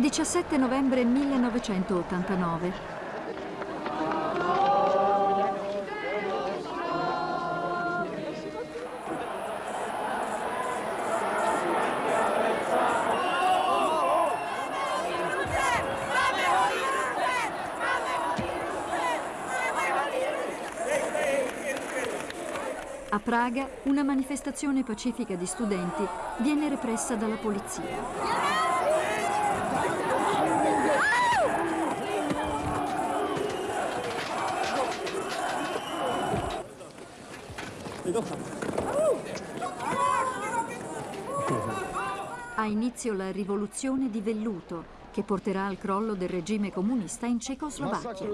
17 novembre 1989. A Praga una manifestazione pacifica di studenti viene repressa dalla polizia. Ha inizio la rivoluzione di velluto che porterà al crollo del regime comunista in Cecoslovacchia.